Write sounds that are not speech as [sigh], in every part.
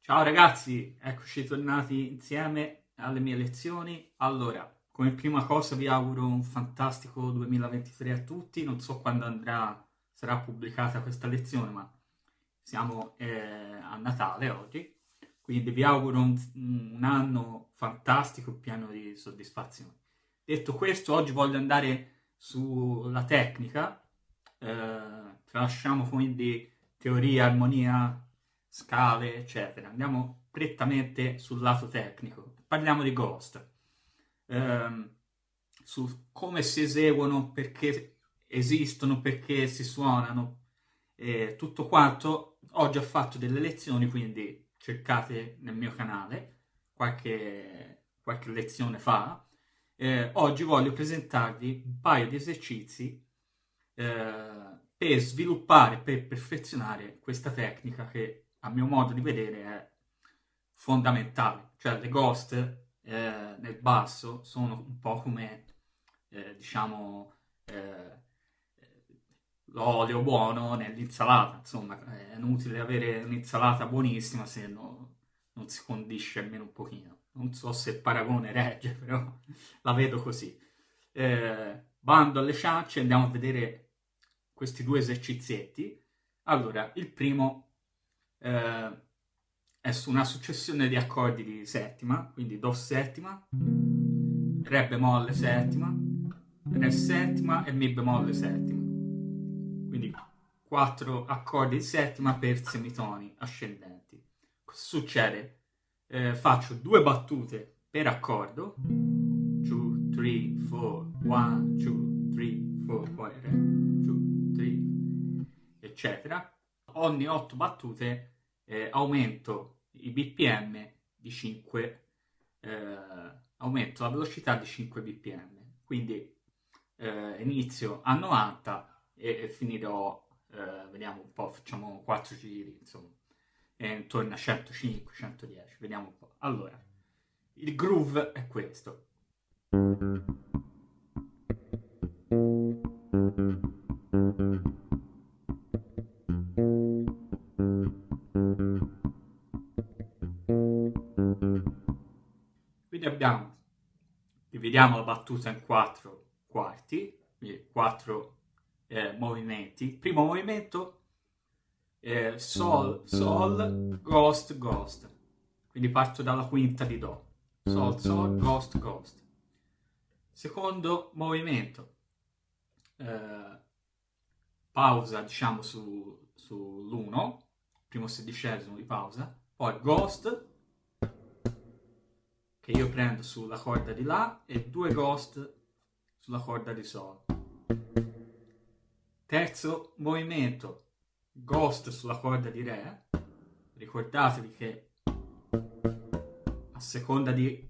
Ciao ragazzi, eccoci tornati insieme alle mie lezioni. Allora, come prima cosa vi auguro un fantastico 2023 a tutti. Non so quando andrà, sarà pubblicata questa lezione, ma siamo eh, a Natale oggi. Quindi vi auguro un, un anno fantastico, pieno di soddisfazione. Detto questo, oggi voglio andare sulla tecnica. Eh, tralasciamo quindi teoria, armonia, scale, eccetera. Andiamo prettamente sul lato tecnico. Parliamo di Ghost ehm, su come si eseguono, perché esistono, perché si suonano, e tutto quanto. Ho già fatto delle lezioni, quindi cercate nel mio canale qualche, qualche lezione fa. Eh, oggi voglio presentarvi un paio di esercizi eh, per sviluppare, per perfezionare questa tecnica che a mio modo di vedere è fondamentale. Cioè le ghost eh, nel basso sono un po' come, eh, diciamo, eh, l'olio buono nell'insalata, insomma, è inutile avere un'insalata buonissima se no, non si condisce almeno un pochino. Non so se il paragone regge, [laughs] però la vedo così. Eh, bando alle ciance, andiamo a vedere questi due esercizietti. Allora, il primo eh, è su una successione di accordi di settima, quindi Do settima, Re bemolle settima, Re settima e Mi bemolle settima. Quindi quattro accordi di settima per semitoni ascendenti. Cosa succede? Eh, faccio due battute per accordo, 2, 3, 4, 1, 2, 3, 4, poi Re, 2, 3, eccetera. Ogni otto battute eh, aumento i BPM di 5, eh, aumento la velocità di 5 BPM. Quindi eh, inizio a 90 e, e finirò, eh, vediamo un po', facciamo 4 giri, insomma, intorno a 105, 110, vediamo un po'. Allora, il groove è questo. abbiamo, dividiamo la battuta in quattro quarti, quindi quattro eh, movimenti. Primo movimento, eh, Sol, Sol, Ghost, Ghost. Quindi parto dalla quinta di Do. Sol, Sol, Ghost, Ghost. Secondo movimento, eh, pausa diciamo su, sull'1, primo sedicesimo di pausa, poi Ghost, che io prendo sulla corda di La e due Ghost sulla corda di Sol. Terzo movimento, Ghost sulla corda di Re. Ricordatevi che a seconda di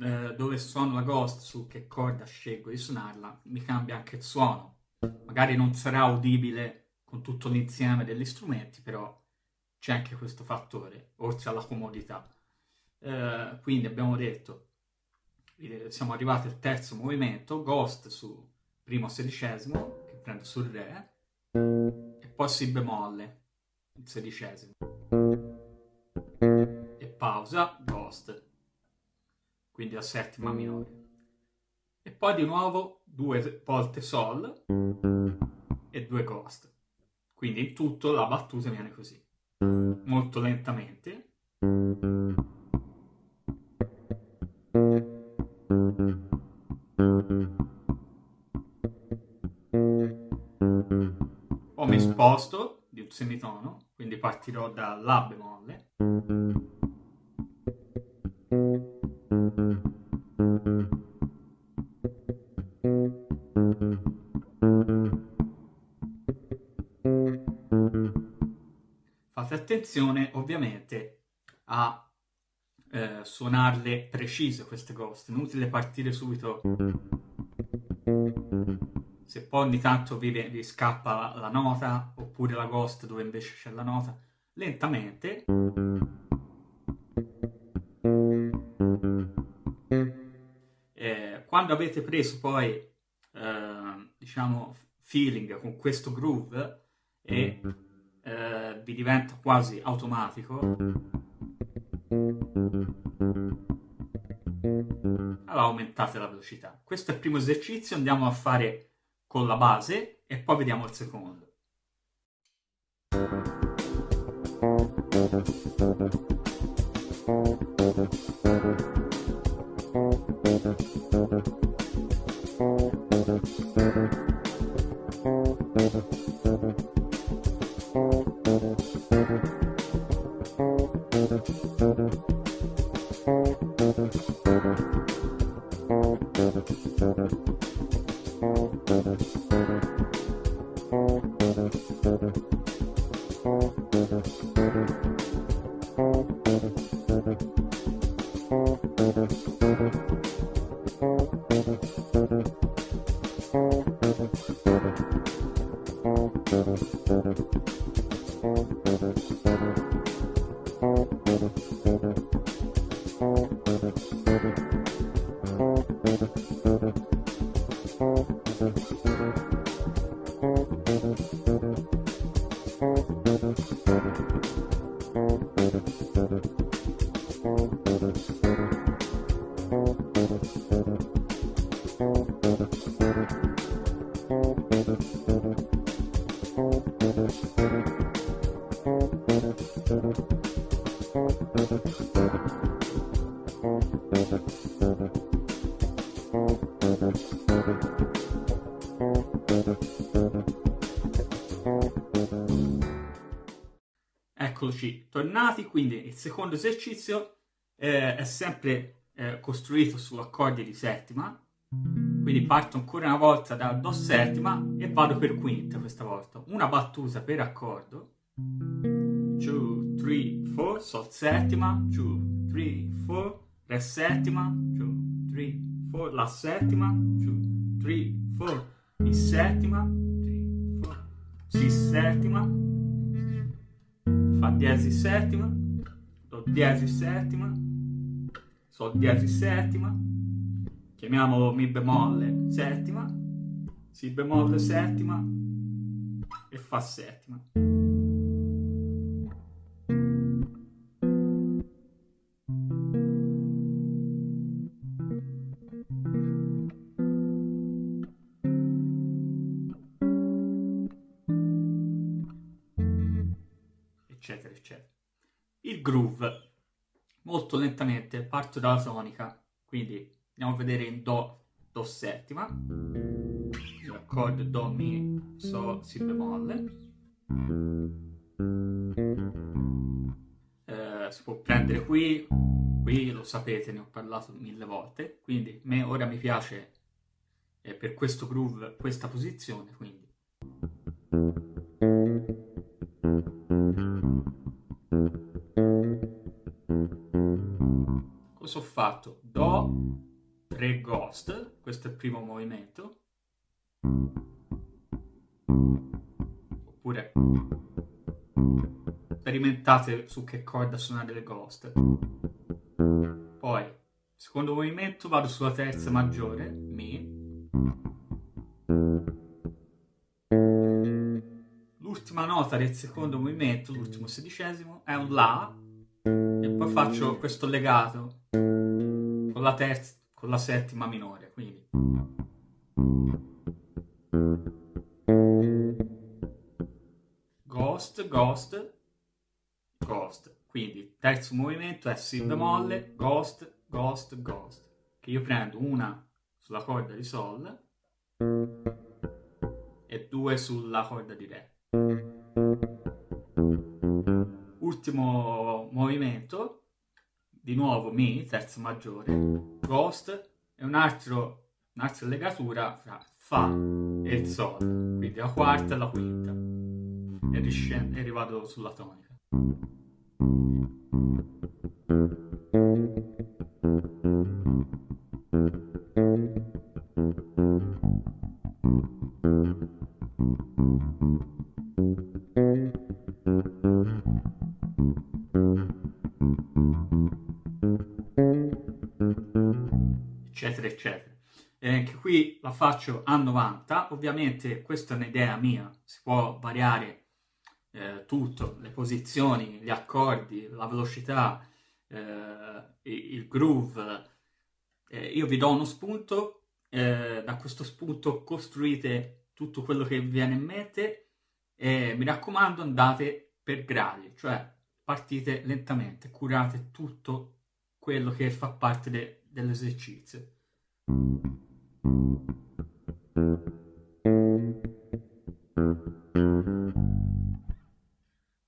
eh, dove suono la Ghost, su che corda scelgo di suonarla, mi cambia anche il suono. Magari non sarà udibile con tutto l'insieme degli strumenti, però c'è anche questo fattore, oltre alla comodità. Eh, quindi abbiamo detto, siamo arrivati al terzo movimento, Ghost su primo sedicesimo, prendo sul Re, e poi Si bemolle, il sedicesimo. E pausa, Ghost, quindi la settima minore. E poi di nuovo due volte Sol e due Ghost. Quindi in tutto la battuta viene così, molto lentamente. Sposto di un semitono, quindi partirò da La bemolle. Fate attenzione ovviamente a eh, suonarle precise queste ghost, inutile partire subito se poi ogni tanto vi, vi scappa la, la, nota, oppure la ghost dove invece c'è la nota, lentamente. Eh, quando avete preso poi, eh, diciamo, feeling con questo groove, e eh, vi diventa quasi automatico, allora aumentate la velocità. Questo è il primo esercizio, andiamo a fare con la base e poi vediamo il secondo. Eccoci tornati, quindi il secondo esercizio eh, è sempre eh, costruito su accordi di settima, quindi parto ancora una volta da Do settima e vado per quinta questa volta, una battuta per accordo, 2, 3, 4, Sol settima, 2, 3, 4, Re settima, 2, 3, 4, La settima, 2, 3, 4, Mi settima, 3, 4, Si settima, Fa diesis settima, Do diesis settima, Sol diesis settima, chiamiamolo Mi bemolle settima, Si bemolle settima e Fa settima. Eccetera. Il groove, molto lentamente, parto dalla tonica, quindi andiamo a vedere in Do, Do settima, l'accordo Do, Mi, So, Si bemolle. Eh, si può prendere qui, qui lo sapete, ne ho parlato mille volte, quindi me ora mi piace eh, per questo groove questa posizione, quindi fatto? Do, 3 ghost, questo è il primo movimento, oppure sperimentate su che corda suonare le ghost. Poi, secondo movimento, vado sulla terza maggiore, Mi. L'ultima nota del secondo movimento, l'ultimo sedicesimo, è un La, e poi faccio questo legato la terza, con la settima minore, quindi Ghost, Ghost, Ghost. Quindi terzo movimento è Si bemolle, Ghost, Ghost, Ghost. Che io prendo una sulla corda di Sol e due sulla corda di Re. Ultimo movimento, di nuovo Mi, terza maggiore, Ghost e un altro, un'altra legatura fra Fa e il Sol, quindi la quarta e la quinta, e, riscende, e rivado sulla tonica. Eccetera, eccetera. eh, che qui la faccio a 90, ovviamente questa è un'idea mia, si può variare eh, tutto, le posizioni, gli accordi, la velocità, eh, il groove, eh, io vi do uno spunto, eh, da questo spunto costruite tutto quello che vi viene in mente e mi raccomando andate per gradi, cioè partite lentamente, curate tutto quello che fa parte de dell'esercizio.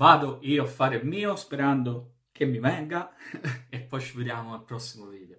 Vado io a fare il mio sperando che mi venga [laughs] e poi ci vediamo al prossimo video.